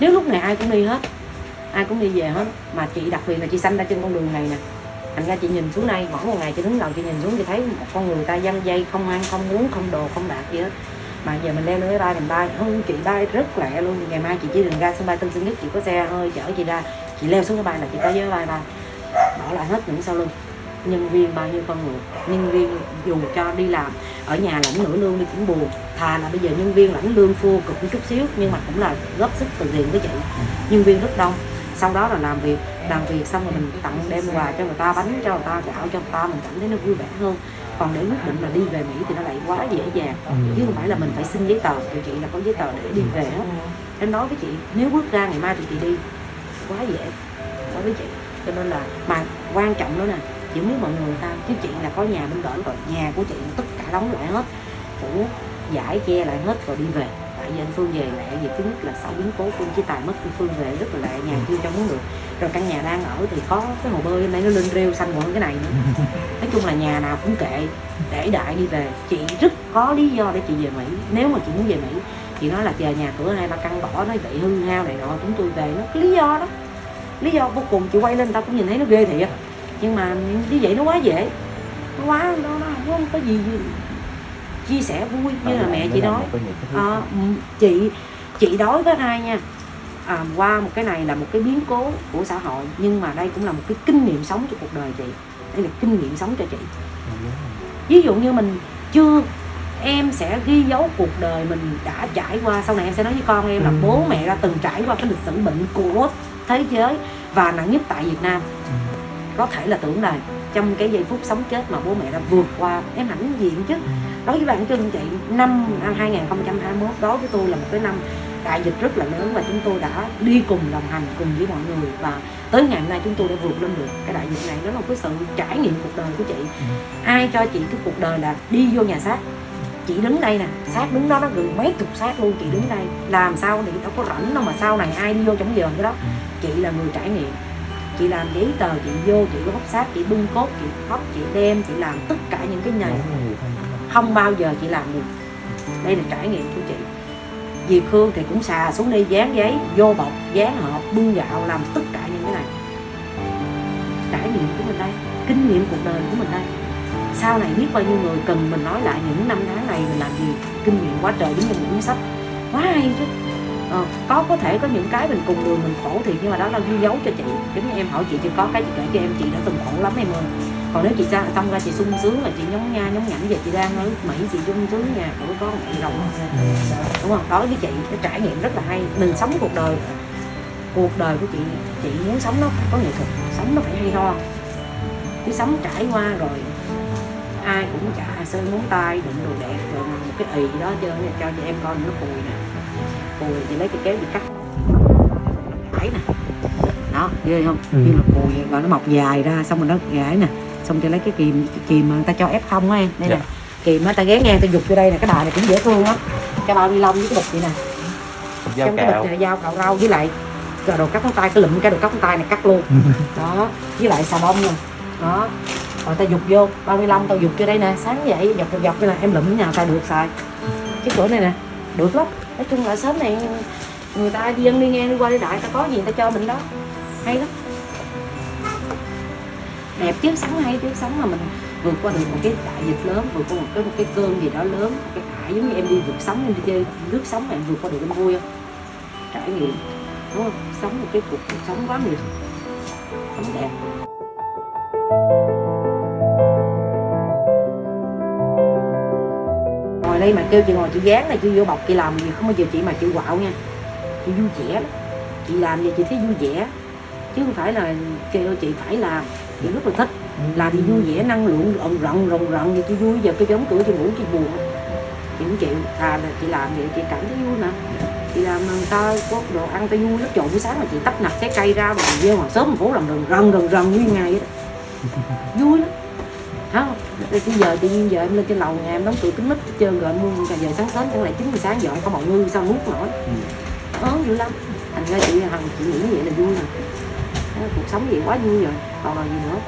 nếu lúc này ai cũng đi hết, ai cũng đi về hết, mà chị đặc biệt là chị sanh ra trên con đường này nè. Thành ra chị nhìn xuống đây, mỗi một ngày chị đứng đầu chị nhìn xuống, chị thấy một con người ta dăng dây, không ăn, không uống, không đồ, không đạt gì hết. Mà giờ mình leo lên máy bay mình bay. Hơn chị bay rất lẹ luôn. Ngày mai chị chỉ đường ra sân bay tân sơn nhất, chị có xe hơi chở chị ra. Chị leo xuống máy bay là chị tới với bay bay. Bỏ lại hết những sau lưng nhân viên bao nhiêu con người nhân viên dù cho đi làm. Ở nhà lãnh nửa lương đi cũng buồn. Thà là bây giờ nhân viên lãnh lương phô cực một chút xíu nhưng mà cũng là góp sức từ thiện với chị. Nhân viên rất đông. Sau đó là làm việc. Làm việc xong rồi mình tặng đem quà cho người ta bánh cho người ta gạo cho người ta mình cảm thấy nó vui vẻ hơn. Còn để quyết định là đi về mỹ thì nó lại quá dễ dàng. Chứ không phải là mình phải xin giấy tờ. Tụi chị là có giấy tờ để đi về hết em nói với chị nếu bước ra ngày mai thì chị đi. Quá dễ. Nói với chị. Cho nên là mà quan trọng nữa nè chị biết mọi người sao? Chứ chị là có nhà bên cỡ rồi nhà của chị tất cả đóng lại hết phủ giải che lại hết rồi đi về. Tại vì anh Phương về lẹ vì thứ nhất là sau biến cố Phương chỉ tài mất Phương về rất là lẹ nhà chưa cho muốn được. Rồi căn nhà đang ở thì có cái hồ bơi hôm nay nó lên rêu xanh hơn cái này nữa. Nói chung là nhà nào cũng kệ để đại đi về. Chị rất có lý do để chị về Mỹ. Nếu mà chị muốn về Mỹ chị nói là chờ nhà cửa hai ba căn bỏ nó vậy hư hao này nọ chúng tôi về. Nó lý do đó. Lý do vô cùng chị quay lên tao cũng nhìn thấy nó ghê thiệt nhưng mà như vậy nó quá dễ. Nó quá nó, nó không có gì chia sẻ vui như là mẹ chị nói. à, chị chị đối với ai nha. À, qua một cái này là một cái biến cố của xã hội nhưng mà đây cũng là một cái kinh nghiệm sống cho cuộc đời chị. Đây là kinh nghiệm sống cho chị. Ví dụ như mình chưa em sẽ ghi dấu cuộc đời mình đã trải qua. Sau này em sẽ nói với con em là bố mẹ đã từng trải qua cái lịch sử bệnh của thế giới và nặng nhất tại Việt Nam có thể là tưởng là trong cái giây phút sống chết mà bố mẹ đã vượt qua em hãnh diện chứ. Đối với bản thân chị năm năm 2021 đối với tôi là một cái năm đại dịch rất là lớn và chúng tôi đã đi cùng đồng hành cùng với mọi người và tới ngày hôm nay chúng tôi đã vượt lên được cái đại dịch này. Đó là một cái sự trải nghiệm cuộc đời của chị. Ai cho chị cái cuộc đời là đi vô nhà xác? Chị đứng đây nè xác đứng đó nó gần mấy chục xác luôn chị đứng đây. Làm sao thì đâu có rảnh đâu mà sau này ai đi vô trong giờ cái đó. Chị là người trải nghiệm chị làm giấy tờ chị vô chị có bóc xác chị bưng cốt chị khóc chị đem chị làm tất cả những cái này không bao giờ chị làm được. Đây là trải nghiệm của chị. Diệp Khương thì cũng xà xuống đi dán giấy vô bọc dán hộp bưng gạo làm tất cả những cái này. Trải nghiệm của mình đây kinh nghiệm cuộc đời của mình đây. Sau này biết bao nhiêu người cần mình nói lại những năm tháng này mình làm gì. Kinh nghiệm quá trời giống như một cuốn sách. Quá hay chứ ờ, có có thể có những cái mình cùng đường mình khổ thì nhưng mà đó là ghi dấu cho chị. Giống như em hỏi chị chị có cái chị kể cho em chị đã từng khổ lắm em ơi. Còn nếu chị ra xong ra chị sung sướng là chị nhóng nha nhóng nhảnh về chị đang ở mỹ chị sung sướng nhà của có mẹ rồng đúng không? Đó với chị cái trải nghiệm rất là hay. Mình sống cuộc đời cuộc đời của chị chị muốn sống nó phải có nghệ thuật sống nó phải hay ho. Chứ sống trải qua rồi ai cũng chả sơn ngón tay đụng đồ đẹp rồi một cái ì đó chơi cho cho em coi nó cùi nè cùi thì lấy cái kéo đi cắt thấy nè đó ghê không ừ. như là cùi rồi nó mọc dài ra xong rồi nó gãy nè xong cho lấy cái kìm cái kìm mà người ta cho ép không á em đây dạ. nè kìm á ta ghé ngang ta giục vô đây nè cái bài này cũng dễ thương á cái bao ni lông với cái bịch vậy nè dao trong cái bịch này dao cạo rau với lại đồ cắt ngón tay cái lụm cái đồ cắt ngón tay này cắt luôn đó với lại xà bông nè đó rồi ta dục vô bao ni lông tao dục vô đây nè sáng dậy dọc dọc dọc đây nè em lụm nhà ta được xài cái cửa này nè được lắm nói chung là sớm này người ta đi ăn đi ngang đi qua đi đại ta có gì ta cho mình đó. Hay lắm. Đẹp chứ, sống hay chứ, sống mà mình vượt qua được một cái đại dịch lớn, vượt qua một cái một cái cơn gì đó lớn, một cái ải giống như em đi vượt sóng em đi chơi, nước sống em vượt qua được em vui không trải nghiệm, đúng không? Sống một cái cuộc sống quá nhiều. Sống đẹp. Ngồi đây mà kêu chị ngồi chị dán này chị vô bọc chị làm gì không bao giờ chị mà chị quạo nha. Chị vui vẻ lắm. Chị làm gì chị thấy vui vẻ chứ không phải là kêu chị phải làm. Chị rất là thích làm thì vui vẻ năng lượng rộng rộng rộng rộng vậy chị vui. Giờ tôi giống tuổi chị ngủ chị buồn. Chị không chịu. À là chị làm vậy chị cảm thấy vui mà. Chị làm người ta có đồ ăn ta vui lắm. Trộn buổi sáng mà chị tấp nập trái cây ra rồi vô mà sớm phố làm rần rần rần rần như ngày vậy đó. Vui lắm. Không bây giờ tự nhiên giờ em lên trên lầu nhà em đóng cửa kính mít trơn rồi em mua cà giờ sáng sớm chẳng lẽ chín giờ sáng giờ có mọi ngư sao nuốt nổi? Ớn dữ lắm. Thành ra chị hằng chị nghĩ vậy là vui rồi. Cuộc sống gì quá vui rồi. Còn là gì nữa?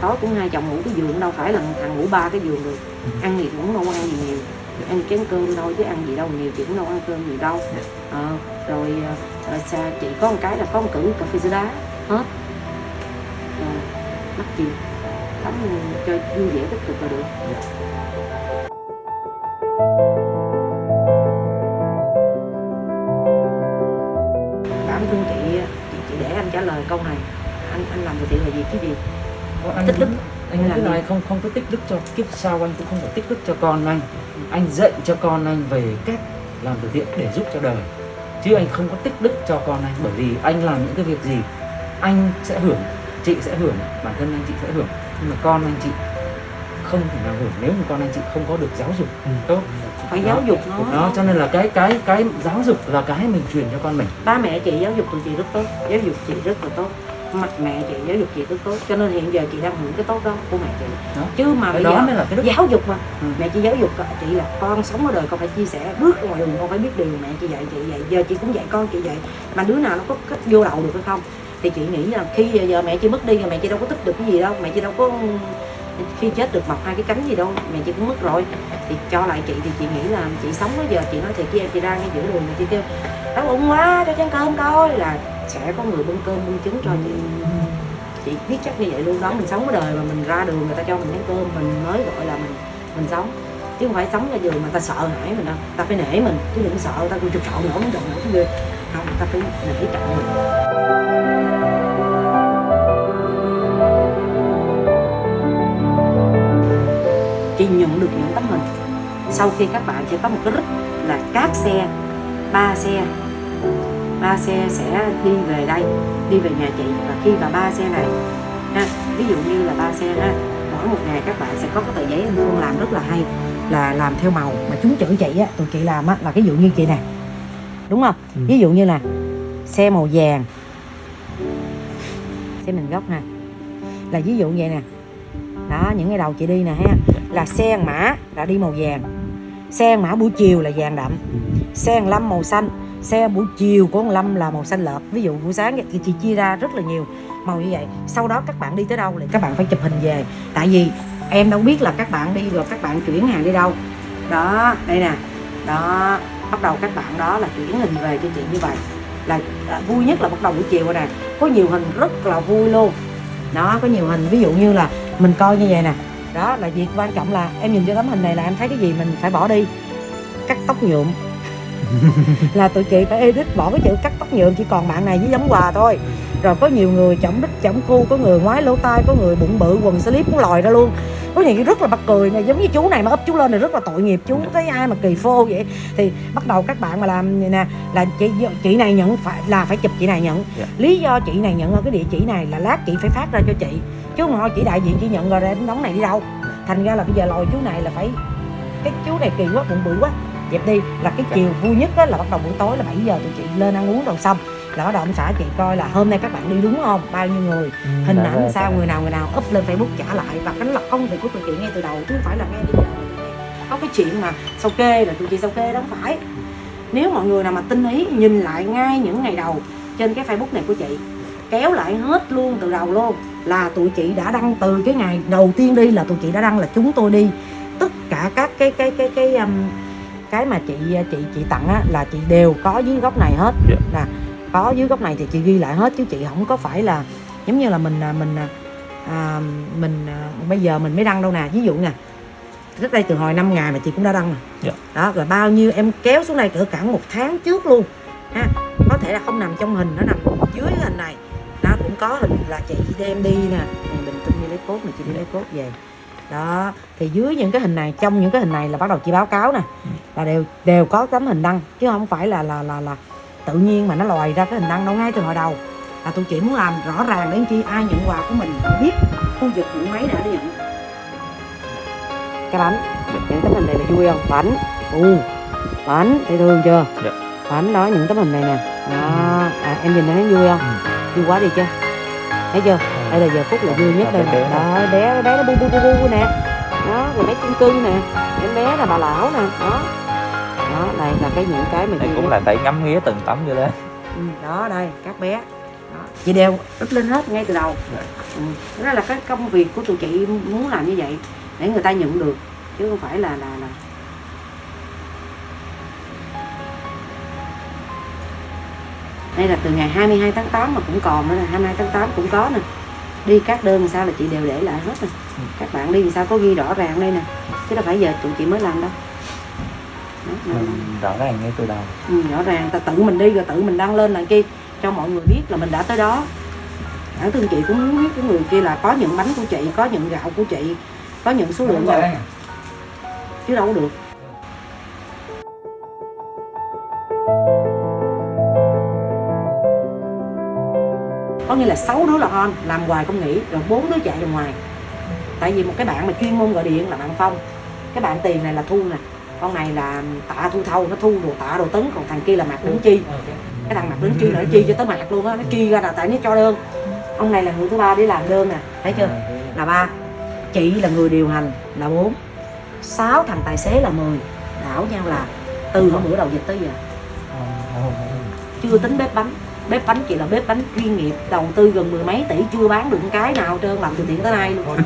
Tối cũng hai chồng ngủ cái giường đâu phải là thằng ngủ ba cái giường được. Ừ. ăn thì cũng đâu ăn gì nhiều. Ăn chén cơm thôi chứ ăn gì đâu nhiều chị cũng đâu ăn cơm nhiều đâu. Ờ, rồi ờ, xa chị có một cái là có một cử cà phê sữa đá hết. Ờ, mắc gì tắm cho vui vẻ tích cực là được. Bản thân chị chị, chị để anh trả lời câu này. Anh anh làm từ thiện là gì? Chứ gì? Anh tích đức. Anh Làm cứ nói không không có tích đức cho kiếp sau anh cũng không có tích đức cho con anh. Anh dạy cho con anh về cách làm từ thiện để giúp cho đời. Chứ anh không có tích đức cho con anh bởi vì anh làm những cái việc gì anh sẽ hưởng chị sẽ hưởng bản thân anh chị sẽ hưởng nhưng mà con anh chị không thể nào hưởng nếu mà con anh chị không có được giáo dục tốt. Phải Đó. giáo dục nó. Đó cho nên là cái cái cái giáo dục là cái mình truyền cho con mình. Ba mẹ chị giáo dục tụi chị rất tốt giáo dục chị rất là tốt. Mặt mẹ chị giáo dục chị rất tốt. Cho nên hiện giờ chị đang hưởng cái tốt đó của mẹ chị. Đó. chứ mà cái bây đó giờ mới là cái đức giáo dục mà. Ừ. mẹ chị giáo dục chị là con sống ở đời con phải chia sẻ bước ra ngoài đường con phải biết điều mẹ chị dạy chị dạy. Giờ chị cũng dạy con chị dạy. Mà đứa nào nó có cách vô đầu được hay không thì chị nghĩ là khi giờ, giờ mẹ chị mất đi rồi mẹ chị đâu có tích được cái gì đâu mẹ chị đâu có khi chết được mọc hai cái cánh gì đâu mẹ chị cũng mất rồi. Thì cho lại chị thì chị nghĩ là chị sống bây giờ chị nói thiệt với em chị ra ngay giữa đường mẹ chị kêu đau bụng quá cho chén cơm coi. Là sẽ có người bưng cơm bưng trứng cho chị. Chị biết chắc như vậy luôn đó mình sống ở đời mà mình ra đường người ta cho mình chén cơm mình mới gọi là mình mình sống chứ không phải sống ra giường mà ta sợ hãi mình đâu. Ta phải nể mình, chứ đừng sợ ta cũng chụp sợ nữa không chụp nữa cái không ta phải nể trọng mình. Chị nhận được những tấm hình, sau khi các bạn sẽ có một cái rít là các xe, ba xe. Ba xe sẽ đi về đây, đi về nhà chị. Và khi mà ba xe này, ha, ví dụ như là ba xe ha, mỗi một ngày các bạn sẽ có cái tờ giấy anh Phương làm rất là hay là làm theo màu. Mà chúng chữ chị á tụi chị làm á là ví dụ như chị nè. Đúng không? Ừ. ví dụ như là xe màu vàng. Xe mình góc nè là ví dụ vậy nè. Đó những ngày đầu chị đi nè ha. Là xe mã là đi màu vàng. Xe mã buổi chiều là vàng đậm. Xe ăn lâm màu xanh xe buổi chiều của ông lâm là màu xanh lợp. Ví dụ buổi sáng thì chị chia ra rất là nhiều, màu như vậy. Sau đó các bạn đi tới đâu thì các bạn phải chụp hình về. Tại vì em đâu biết là các bạn đi rồi các bạn chuyển hàng đi đâu. Đó, đây nè. Đó, bắt đầu các bạn đó là chuyển hình về cho chị như vậy. Là là vui nhất là bắt đầu buổi chiều rồi nè. Có nhiều hình rất là vui luôn. Đó, có nhiều hình. Ví dụ như là mình coi như vậy nè. Đó, là việc quan trọng là em nhìn cho tấm hình này là em thấy cái gì mình phải bỏ đi. Cắt tóc nhuộm. là tụi chị phải edit bỏ cái chữ cắt tóc nhuộm chỉ còn bạn này với giống quà thôi. Rồi có nhiều người chổng đít chổng cu có người ngoái lỗ tai có người bụng bự quần slip cũng lòi ra luôn. Có những cái rất là bắt cười này giống như chú này mà ấp chú lên này rất là tội nghiệp chú thấy ai mà kỳ phô vậy? Thì bắt đầu các bạn mà làm nè là chị chị này nhận phải là phải chụp chị này nhận. Dạ. lý do chị này nhận ở cái địa chỉ này là lát chị phải phát ra cho chị. Chứ không thôi chị đại diện chị nhận rồi em đóng này đi đâu. Thành ra là bây giờ lòi chú này là phải cái chú này kỳ quá bụng bự quá dẹp đi là cái chiều vui nhất á là bắt đầu buổi tối là 7 giờ tụi chị lên ăn uống rồi xong. Là bắt đầu ông xã chị coi là hôm nay các bạn đi đúng không bao nhiêu người. Hình Dạ, ảnh dạ, sao người nào người nào up lên facebook trả lại và cái là công việc của tụi chị ngay từ đầu chứ không phải là ngay bây giờ. Có cái chuyện mà sao kê là tụi chị sao kê đó không phải. Nếu mọi người nào mà tinh ý nhìn lại ngay những ngày đầu trên cái facebook này của chị kéo lại hết luôn từ đầu luôn là tụi chị đã đăng từ cái ngày đầu tiên đi là tụi chị đã đăng là chúng tôi đi. Tất cả các cái cái cái cái um, cái mà chị chị chị tặng á là chị đều có dưới góc này hết. Dạ. là có dưới góc này thì chị ghi lại hết chứ chị không có phải là giống như là mình à, mình à, à, mình à, bây giờ mình mới đăng đâu nè. Ví dụ nè trước đây từ hồi 5 ngày mà chị cũng đã đăng rồi. Dạ. đó rồi bao nhiêu em kéo xuống đây cỡ cả một tháng trước luôn. Ha có thể là không nằm trong hình nó nằm dưới hình này. Nó cũng có hình là chị đem đi nè. Này bình tin đi lấy cốt này chị đi lấy cốt về đó thì dưới những cái hình này trong những cái hình này là bắt đầu chị báo cáo nè. Là đều đều có tấm hình đăng chứ không phải là là là là tự nhiên mà nó lòi ra cái hình đăng đâu ngay từ hồi đầu. Là tụi chị muốn làm rõ ràng đến chi ai nhận quà của mình biết khu vực những máy đã nhận. Cái bánh những tấm hình này là vui không? Bánh. U bánh thấy thương chưa? Dạ. bánh đó những tấm hình này nè. Đó à, em nhìn thấy vui không? Vui quá đi chưa? Thấy chưa đây là giờ phút là vui nhất đây nè. Đó bé bé nó bu bu bu bu nè. Đó rồi bé chung cưng nè. Em bé là bà lão nè. Đó. Đó đây là cái những cái mà đây cũng nhất. là phải ngắm nghía từng tấm như thế Ừ, đó đây các bé. Đó. chị đều up lên hết ngay từ đầu. Dạ. ừ. đó là cái công việc của tụi chị muốn làm như vậy để người ta nhận được chứ không phải là là là. Đây là từ ngày 22 tháng 8 mà cũng còn nữa nè 22 tháng 8 cũng có nè đi các đơn sao là chị đều để lại hết nè Ừ. các bạn đi làm sao có ghi rõ ràng đây nè. Chứ đâu phải giờ tụi chị mới làm đâu. Đó, rõ ràng ngay từ đầu. Ừ, rõ ràng ta tự mình đi rồi tự mình đăng lên là kia cho mọi người biết là mình đã tới đó. Bản thân chị cũng muốn biết cái người kia là có những bánh của chị có những gạo của chị có những số lượng nào chứ đâu có được có nghĩa là sáu đứa là on làm hoài không nghỉ rồi bốn đứa chạy ra ngoài. Tại vì một cái bạn mà chuyên môn gọi điện là bạn phong. Cái bạn tiền này là thu nè con này là tạ thu thâu nó thu đồ tạ đồ tấn còn thằng kia là mặt đứng chi. Cái thằng mặt đứng chi là nó chi cho tới mặt luôn á nó chi ra là tại nó cho đơn. Ông này là người thứ ba để làm đơn nè thấy chưa? Là ba. Chị là người điều hành là bốn. Sáu thằng tài xế là 10 đảo nhau là từ hôm bữa đầu dịch tới giờ. Chưa tính bếp bánh bếp bánh chị là bếp bánh chuyên nghiệp đầu tư gần mười mấy tỷ chưa bán được cái nào trơn làm từ thiện tới nay luôn. Có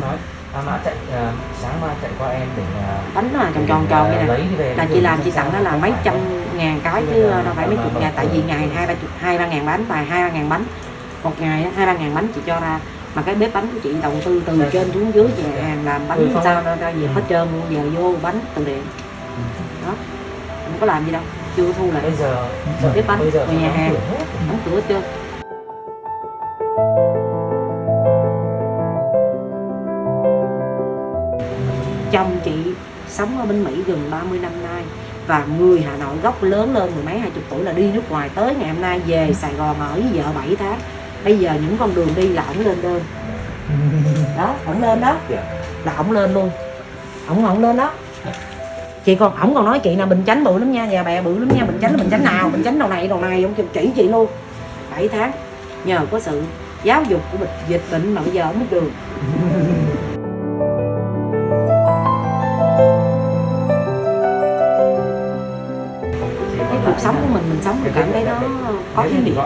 nói. À, chạy à, sáng mai chạy qua em để à, bánh nó là tròn tròn tròn như này về. Là chị làm chị tặng nó là mấy trăm ngàn cái chứ đâu phải mấy chục ngàn tại vì ngày hai ba chục hai ba ngàn bánh và hai ba ngàn bánh. Một ngày hai ba ngàn bánh chị cho ra. Mà cái bếp bánh của chị đầu tư từ trên xuống dưới nhà hàng làm bánh sao ra, việc hết trơn luôn giờ vô bánh từ thiện. Đó không có làm gì đâu chưa thu lại bây giờ. Bếp bánh, bây giờ nhà hàng. đóng cửa trơn chồng chị sống ở bên Mỹ gần 30 năm nay và người Hà Nội gốc lớn lên mười mấy hai chục tuổi là đi nước ngoài tới ngày hôm nay về Sài Gòn ở với vợ 7 tháng. Bây giờ những con đường đi là ổng lên đơn đó ổng lên đó. Dạ. là ổng lên luôn. Ổng ổng lên đó chị còn, ổng còn nói chị là bình chánh bự lắm nha nhà bè bự lắm nha, bình chánh bình chánh nào, bình chánh đầu này đầu này, ông kêu chỉ chị luôn. 7 tháng, nhờ có sự giáo dục của bệnh dịch bệnh mà bây giờ mới được. Cái cuộc sống của mình mình sống mình cảm thấy nó có ý nghĩa.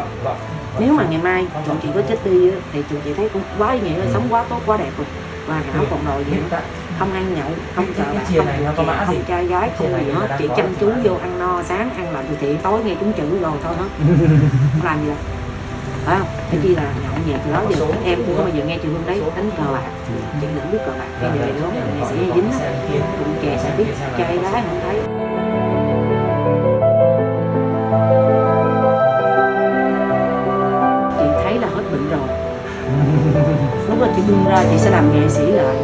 Nếu mà ngày mai tụi chị có chết đi thì tụi chị thấy cũng quá ý nghĩa, sống quá tốt, quá đẹp rồi và hảo còn rồi vậy đó không ăn nhậu không cờ bạc chia không này mã không gì? trai gái không này gì hết. có chăm chú vô ăn no sáng ăn làm từ thiện tối nghe chúng chữ rồi thôi hết không làm gì đâu phải không? Cái chi là nhậu nhẹt đó giờ các em cũng không bao giờ nghe chị hương đấy đánh cờ. bạc. Chị đừng biết cờ bạc cái đời đó nghệ sĩ dính á. tụi trẻ sẽ biết trai gái không thấy. Chị thấy là hết bệnh rồi. Lúc đó chị bung ra chị sẽ làm nghệ sĩ lại